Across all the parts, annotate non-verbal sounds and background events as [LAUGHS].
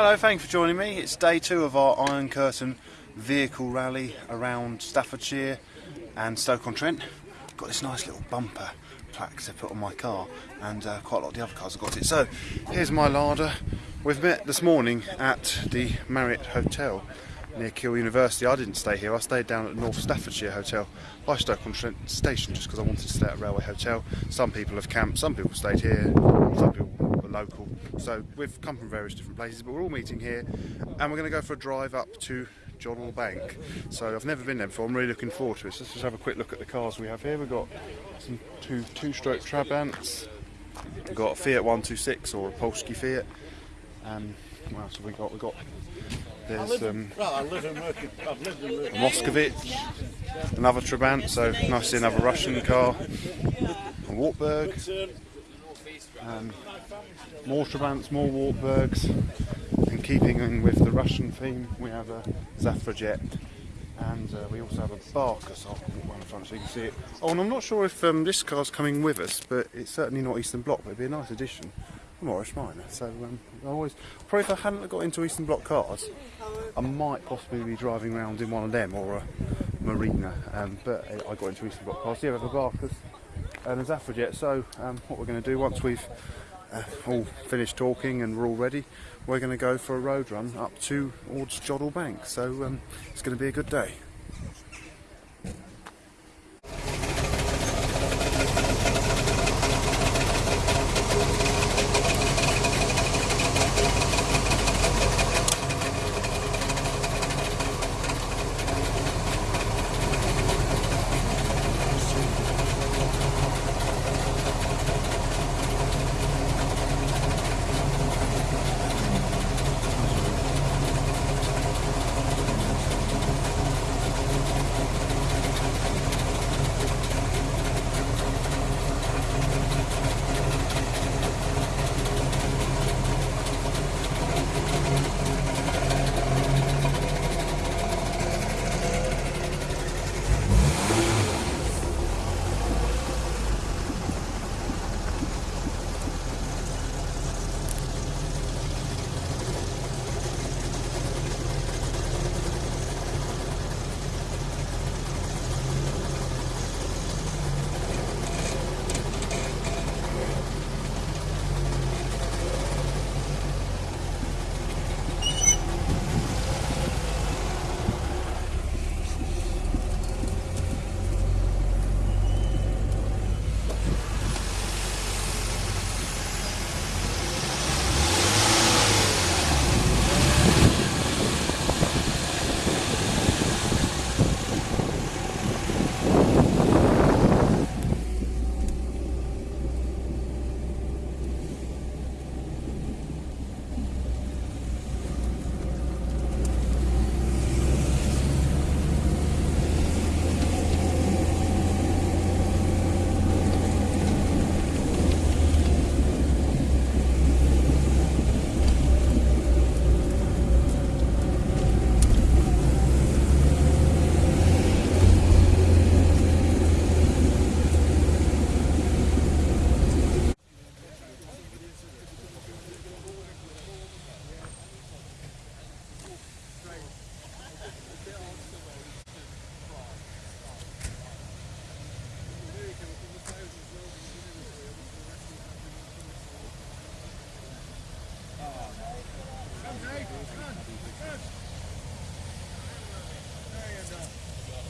Hello, thank you for joining me. It's day two of our Iron Curtain vehicle rally around Staffordshire and Stoke-on-Trent. Got this nice little bumper plaque to put on my car and uh, quite a lot of the other cars have got it. So here's my Lada. We've met this morning at the Marriott Hotel near Keele University. I didn't stay here, I stayed down at the North Staffordshire Hotel by Stoke-on-Trent Station just because I wanted to stay at a railway hotel. Some people have camped, some people stayed here, some people were local. So we've come from various different places, but we're all meeting here and we're going to go for a drive up to Jodrell Bank. So I've never been there before, I'm really looking forward to it. So let's just have a quick look at the cars we have here. We've got some two two-stroke Trabants, we've got a Fiat 126 or a Polski Fiat. Um, what else have we got? We've got there's um, a Moskvich, another Trabant, so nice to see another Russian car, a Wartburg, um, more Trabants, more Wartburgs, and keeping in with the Russian theme, we have a Zaporozhets, and uh, we also have a walk around the front so you can see it. Oh, and I'm not sure if um, this car's coming with us, but it's certainly not Eastern Bloc, but it'd be a nice addition. Morris Minor. So um, I always probably if I hadn't got into Eastern Bloc cars, I might possibly be driving around in one of them or a Marina. Um, but I got into Eastern Bloc cars. Yeah, we have a Barkas and a Zaporozhets. So um, what we're going to do once we've uh, all finished talking and we're all ready, we're going to go for a road run up to towards Jodrell Bank. So um, it's going to be a good day.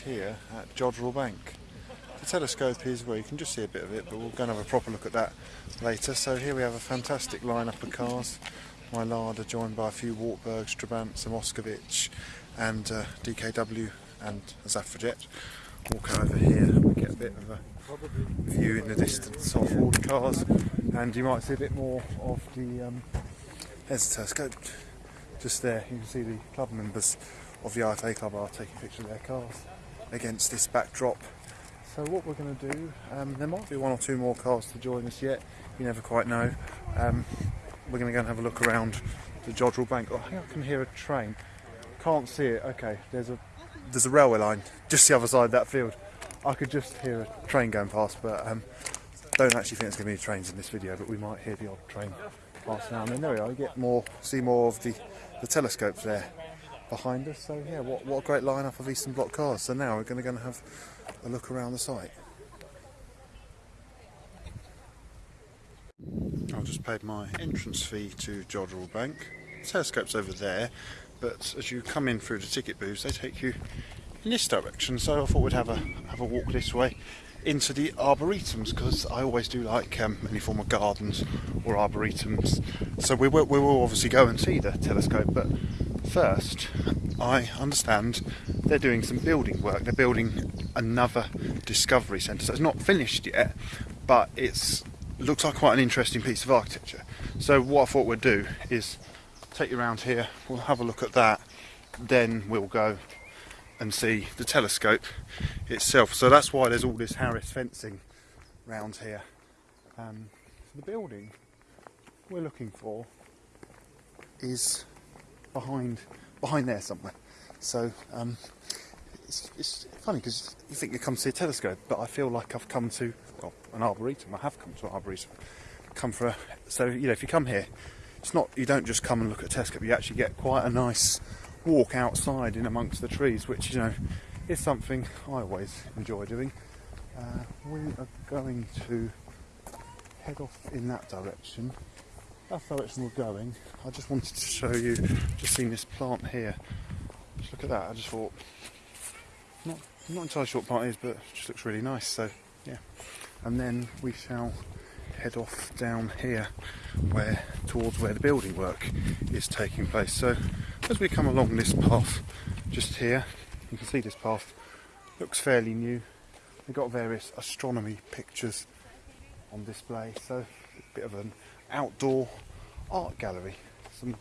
here at Jodrell Bank. The telescope is where you can just see a bit of it, but we'll go and have a proper look at that later. So here we have a fantastic lineup of cars. My Lada joined by a few Wartburgs, Trabants, and Moskvich and uh, DKW and Zaporozhets. Walk over here, we get a bit of a view in the distance of all the cars and you might see a bit more of the um, there's the telescope just there you can see the club members of the IFA club are taking pictures of their cars against this backdrop. So what we're going to do um, there might be one or two more cars to join us yet. You never quite know. Um, we're going to go and have a look around the Jodrell Bank. Oh, I think I can hear a train. Can't see it. Okay there's a there's a railway line just the other side of that field. I could just hear a train going past, but um, don't actually think there's going to be any trains in this video, but we might hear the odd train pass now and then. There we are, you get more, see more of the, the telescopes there behind us. So yeah, what, what a great lineup of Eastern Bloc cars. So now we're going to go and have a look around the site. I've just paid my entrance fee to Jodrell Bank. The telescope's over there, but as you come in through the ticket booths, they take you in this direction so I thought we'd have a have a walk this way into the arboretums because I always do like um, any form of gardens or arboretums so we will, we will obviously go and see the telescope but first I understand they're doing some building work. They're building another discovery centre. So it's not finished yet but it's looks like quite an interesting piece of architecture. So what I thought we'd do is take you around here. We'll have a look at that. Then we'll go and see the telescope itself. So that's why there's all this Harris fencing round here. Um, the building we're looking for is behind behind there somewhere. So um, it's, it's, funny because you think you come to see a telescope, but I feel like I've come to well, an arboretum. I have come to an arboretum. Come for a, so you know if you come here, it's not you don't just come and look at a telescope. You actually get quite a nice walk outside in amongst the trees, which you know is something I always enjoy doing. Uh, we are going to head off in that direction. That's the direction we're going. I just wanted to show you, just seeing this plant here. Just look at that. I just thought, not not entirely sure what plant it is, but it just looks really nice. So yeah, and then we shall head off down here where towards where the building work is taking place so as we come along this path just here you can see this path looks fairly new they've got various astronomy pictures on display so a bit of an outdoor art gallery. Some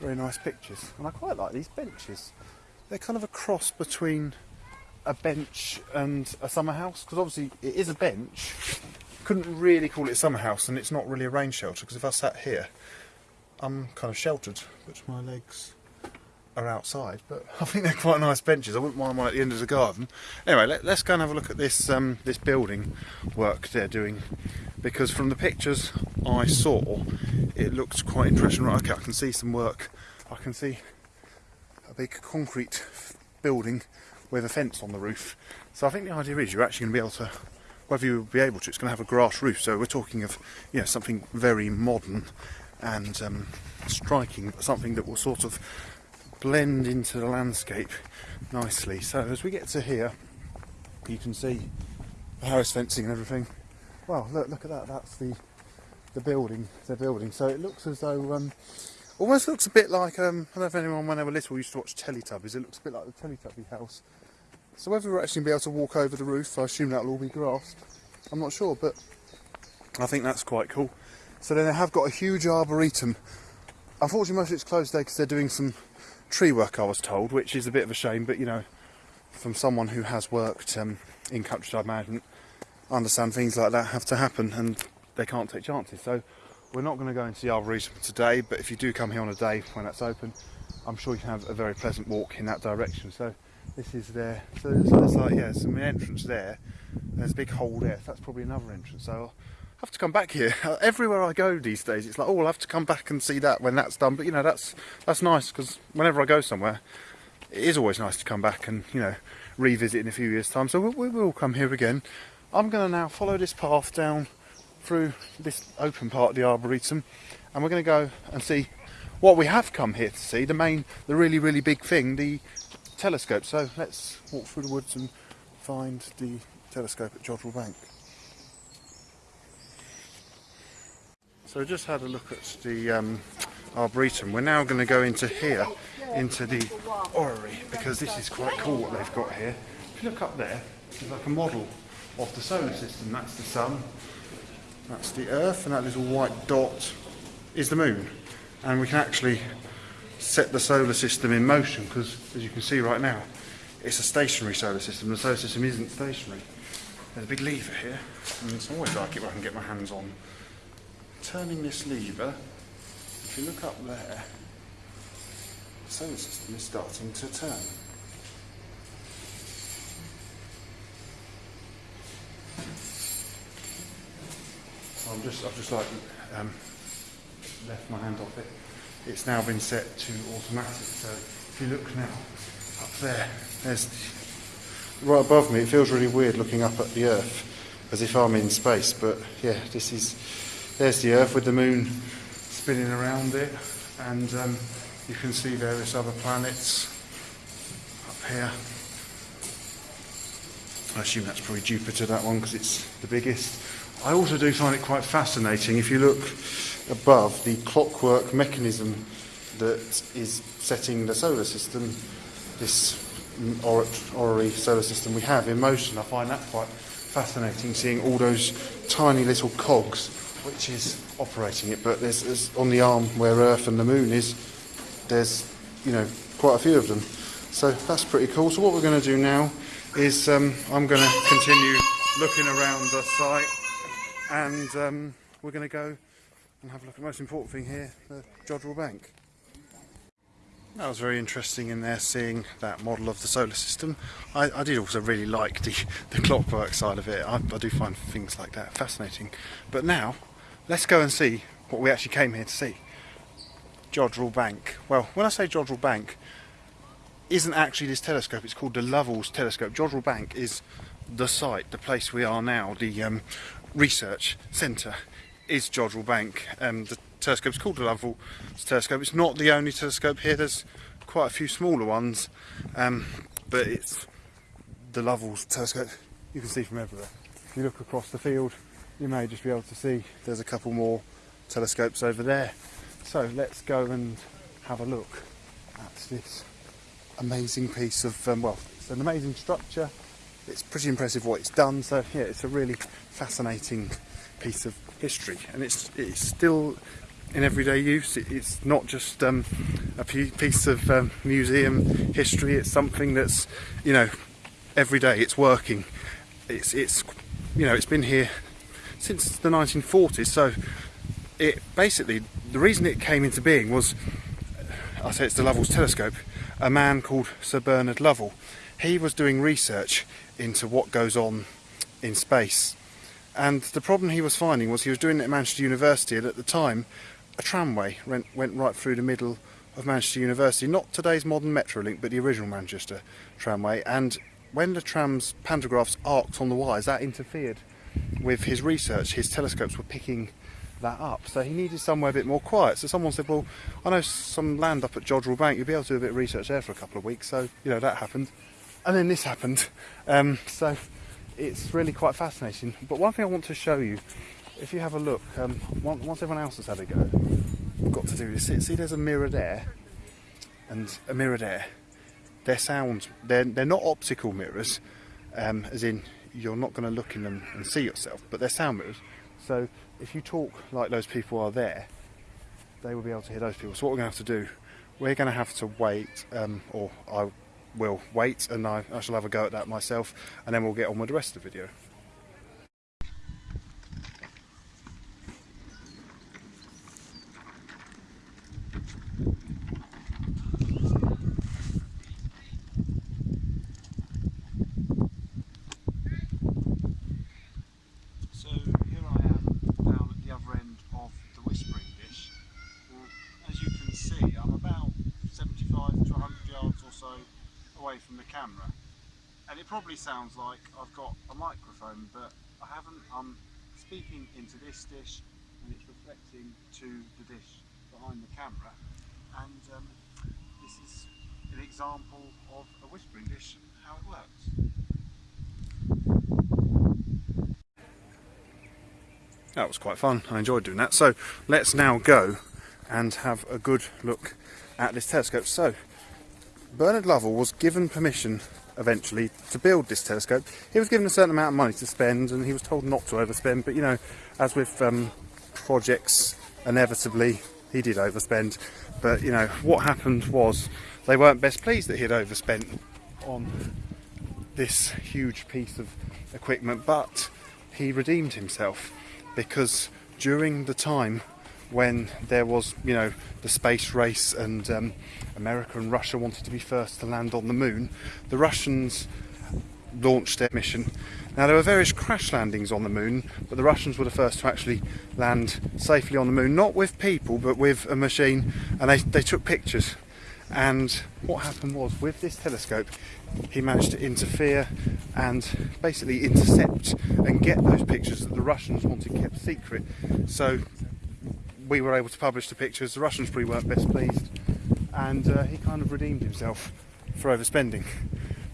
very nice pictures. And I quite like these benches. They're kind of a cross between a bench and a summer house because obviously it is a bench. Couldn't really call it a summer house and it's not really a rain shelter because if I sat here I'm kind of sheltered but my legs are outside but [LAUGHS] I think they're quite nice benches. I wouldn't mind one at the end of the garden. Anyway let, us go and have a look at this um, this building work they're doing because from the pictures I saw it looks quite interesting. Right okay I can see some work. I can see a big concrete building with a fence on the roof. So I think the idea is you're actually going to be able to whether you will be able to. It's going to have a grass roof, so we're talking of you know something very modern and um, striking, but something that will sort of blend into the landscape nicely. So as we get to here, you can see the Harris fencing and everything. Well, look, look at that. That's the the building they're building. So it looks as though um, almost looks a bit like um, I don't know if anyone when they were little used to watch Teletubbies. It looks a bit like the Teletubby house so whether we're actually be able to walk over the roof, I assume that'll all be grassed. I'm not sure, but I think that's quite cool. So then they have got a huge arboretum. Unfortunately, most of it's closed today because they're doing some tree work, I was told, which is a bit of a shame. But you know, from someone who has worked um, in countryside management, I understand things like that have to happen, and they can't take chances. So we're not going to go into the arboretum today. But if you do come here on a day when that's open, I'm sure you can have a very pleasant walk in that direction. So this is there. So, it's like, yeah, some entrance there. There's a big hole there. So that's probably another entrance. So have to come back here. Uh, everywhere I go these days, it's like, oh, I'll have to come back and see that when that's done. But, you know, that's that's nice because whenever I go somewhere, it is always nice to come back and, you know, revisit in a few years' time. So we, we will come here again. I'm going to now follow this path down through this open part of the Arboretum and we're going to go and see what we have come here to see, the main, the really, really big thing, the telescope. So let's walk through the woods and find the telescope at Jodrell Bank. So we just had a look at the um, Arboretum. We're now going to go into here, into the orrery, because this is quite cool what they've got here. If you look up there, there's like a model of the solar system. That's the sun, that's the Earth, and that little white dot is the moon. And we can actually set the solar system in motion, because as you can see right now, it's a stationary solar system. The solar system isn't stationary. There's a big lever here, and it's always like it when I can get my hands on turning this lever, if you look up there, the solar system is starting to turn. I'm just, I've just like um, left my hand off it. It's now been set to automatic. So if you look now up there, there's the, right above me. It feels really weird looking up at the Earth as if I'm in space, but yeah, this is there's the Earth with the moon spinning around it, and um, you can see various other planets up here. I assume that's probably Jupiter, that one, because it's the biggest. I also do find it quite fascinating. If you look above, the clockwork mechanism that is setting the solar system, this orrery solar system we have in motion, I find that quite fascinating, seeing all those tiny little cogs which is operating it, but there's, there's, on the arm where Earth and the Moon is, there's you know quite a few of them. So that's pretty cool. So what we're going to do now is um, I'm going to continue looking around the site, and um, we're going to go and have a look at the most important thing here, the Jodrell Bank. That was very interesting in there seeing that model of the solar system. I, I did also really like the, [LAUGHS] the clockwork side of it. I, I do find things like that fascinating. But now let's go and see what we actually came here to see. Jodrell Bank. Well, when I say Jodrell Bank, isn't actually this telescope, it's called the Lovells telescope. Jodrell Bank is the site, the place we are now, the um, research centre is Jodrell Bank. Um, the telescope's called the Lovell telescope. It's not the only telescope here, there's quite a few smaller ones, um, but it's the Lovells telescope you can see from everywhere. If you look across the field, you may just be able to see there's a couple more telescopes over there. So let's go and have a look at this amazing piece of, um, well, it's an amazing structure. It's pretty impressive what it's done. So yeah, it's a really fascinating piece of history and it's, it's still in everyday use. It, it's not just um, a piece of um, museum history. It's something that's, you know, every day it's working. It's, it's, you know, it's been here since the 1940s. So it basically the reason it came into being was I say it's the Lovells telescope. A man called Sir Bernard Lovell. He was doing research into what goes on in space. And the problem he was finding was he was doing it at Manchester University and at the time a tramway went, went right through the middle of Manchester University. Not today's modern Metrolink but the original Manchester tramway and when the tram's pantographs arced on the wires that interfered with his research, his telescopes were picking that up. So he needed somewhere a bit more quiet. So someone said, well, I know some land up at Jodrell Bank, you'll be able to do a bit of research there for a couple of weeks. So, you know, that happened. And then this happened. Um, so it's really quite fascinating. But one thing I want to show you, if you have a look, um, once everyone else has had a go, got to do this. See, there's a mirror there and a mirror there. They're sound, they're, they're not optical mirrors, um, as in you're not going to look in them and see yourself, but they're sound mirrors. So if you talk like those people are there, they will be able to hear those people. So what we're going to have to do, we're going to have to wait, um, or I will wait, and I, I shall have a go at that myself, and then we'll get on with the rest of the video. Camera. And it probably sounds like I've got a microphone, but I haven't. I'm speaking into this dish and it's reflecting to the dish behind the camera. And um, this is an example of a whispering dish, how it works. That was quite fun. I enjoyed doing that. So let's now go and have a good look at this telescope. So Bernard Lovell was given permission eventually to build this telescope. He was given a certain amount of money to spend and he was told not to overspend. But you know, as with um, projects, inevitably he did overspend. But you know, what happened was they weren't best pleased that he had overspent on this huge piece of equipment. But he redeemed himself because during the time when there was, you know, the space race and um, America and Russia wanted to be first to land on the moon, the Russians launched their mission. Now there were various crash landings on the moon, but the Russians were the first to actually land safely on the moon, not with people, but with a machine, and they, they took pictures. And what happened was, with this telescope, he managed to interfere and basically intercept and get those pictures that the Russians wanted kept secret. So we were able to publish the pictures. The Russians probably weren't best pleased, and uh, he kind of redeemed himself for overspending. [LAUGHS]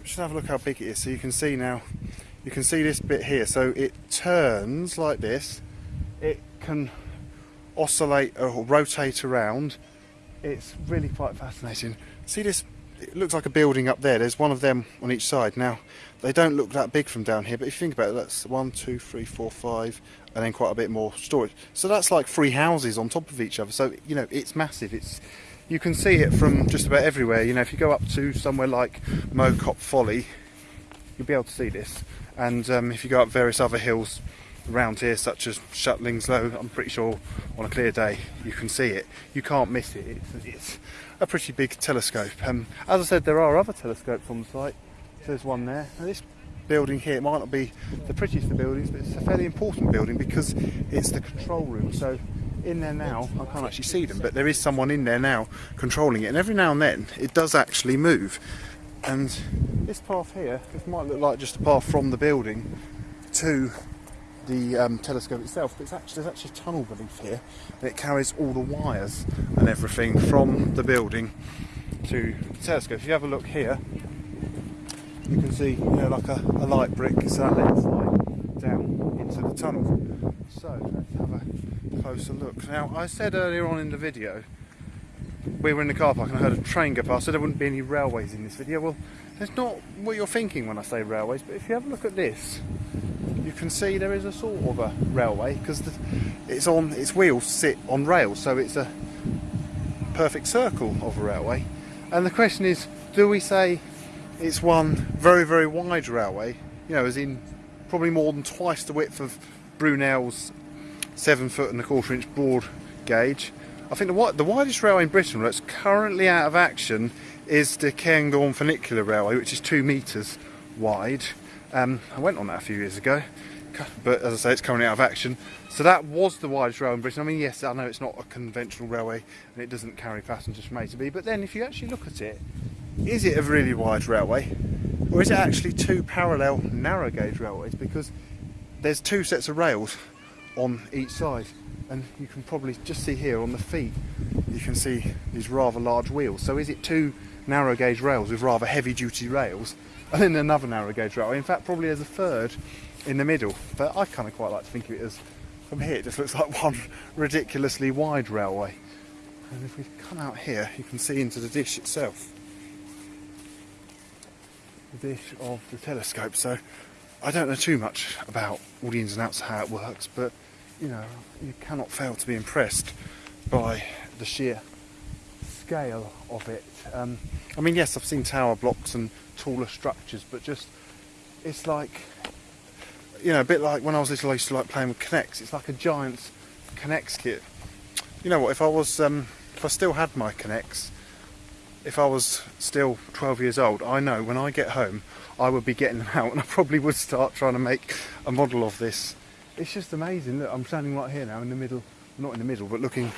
We should have a look how big it is. So you can see now, you can see this bit here. So it turns like this. It can oscillate or rotate around. It's really quite fascinating. See this? It looks like a building up there. There's one of them on each side. Now, they don't look that big from down here, but if you think about it, that's one, two, three, four, five, and then quite a bit more storage. So that's like three houses on top of each other. So you know it's massive. It's you can see it from just about everywhere. You know if you go up to somewhere like Mow Cop Folly, you'll be able to see this. And um, if you go up various other hills around here, such as Shutlingsloe, I'm pretty sure on a clear day you can see it. You can't miss it. It's, it's a pretty big telescope. Um, as I said, there are other telescopes on the site. There's one there. Now this building here. It might not be the prettiest of buildings, but it's a fairly important building because it's the control room. So in there now, I can't actually see them, but there is someone in there now controlling it. And every now and then, it does actually move. And this path here, this might look like just a path from the building to the um, telescope itself, but it's actually there's actually a tunnel beneath here, and it carries all the wires and everything from the building to the telescope. If you have a look here, you can see you know like a, a light brick so that lets light down into the tunnel. So let's have a closer look. Now I said earlier on in the video we were in the car park and I heard a train go past so there wouldn't be any railways in this video. Well that's not what you're thinking when I say railways but if you have a look at this you can see there is a sort of a railway because it's on its wheels sit on rails so it's a perfect circle of a railway. And the question is do we say it's one very, very wide railway, you know, as in probably more than twice the width of Brunel's seven foot and a quarter inch broad gauge. I think the, the widest railway in Britain that's currently out of action is the Cairngorm Funicular Railway, which is two metres wide. Um, I went on that a few years ago, but as I say, it's currently out of action. So that was the widest railway in Britain. I mean, yes, I know it's not a conventional railway and it doesn't carry passengers from A to B, but then if you actually look at it, is it a really wide railway or is it actually two parallel narrow gauge railways? Because there's two sets of rails on each side and you can probably just see here on the feet you can see these rather large wheels. So is it two narrow gauge rails with rather heavy duty rails [LAUGHS] and then another narrow gauge railway? In fact probably as a third in the middle but I kind of quite like to think of it as from here it just looks [LAUGHS] like one ridiculously wide railway. And if we come out here you can see into the dish itself dish of the telescope. So I don't know too much about all the ins and outs of how it works, but you know, you cannot fail to be impressed by the sheer scale of it. Um, I mean, yes, I've seen tower blocks and taller structures, but just it's like you know, a bit like when I was little, I used to like playing with K'NEX. It's like a giant K'NEX kit. You know what? If I was, um, if I still had my K'NEX, if I was still 12 years old, I know when I get home, I would be getting them [LAUGHS] out and I probably would start trying to make a model of this. It's just amazing. Look, I'm standing right here now in the middle, not in the middle, but looking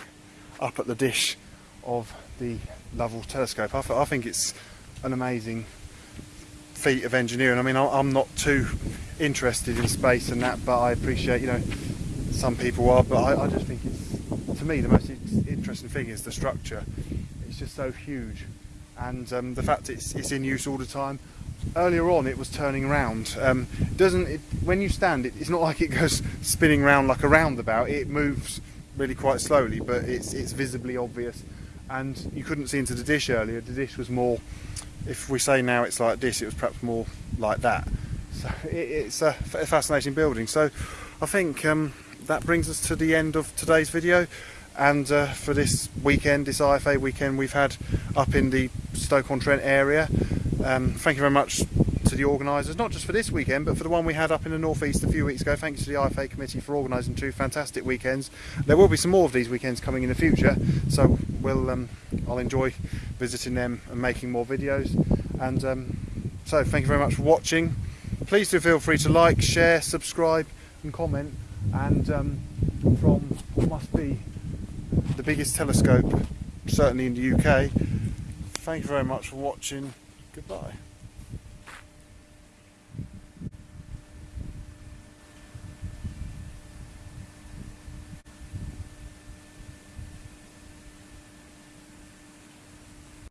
up at the dish of the Lovell telescope. I, I think it's an amazing feat of engineering. I mean, I'm not too interested in space and that, but I appreciate, you know, some people are, but I, I just think it's, to me, the most interesting thing is the structure. It's just so huge and um, the fact it's, it's in use all the time. Earlier on, it was turning round. Um, doesn't it, when you stand, it, it's not [LAUGHS] like it goes spinning round like a roundabout. It moves really quite slowly, but it's it's visibly obvious. And you couldn't see into the dish earlier. The dish was more. If we say now it's like this, it was perhaps more like that. So [LAUGHS] it, it's a, fascinating building. So I think um, that brings us to the end of today's video. And uh, for this weekend, this IFA weekend we've had up in the Stoke-on-Trent area. Um, thank you very much to the organisers, not just for this weekend, but for the one we had up in the northeast a few weeks ago. Thank you to the IFA committee for organising two fantastic weekends. There will be some more of these weekends coming in the future, so we'll um, I'll enjoy visiting them and making more videos. And um, so, thank you very much for watching. Please do feel free to like, share, subscribe, and comment. And um, from must be the biggest telescope, certainly in the UK. Thank you very much for watching. Goodbye.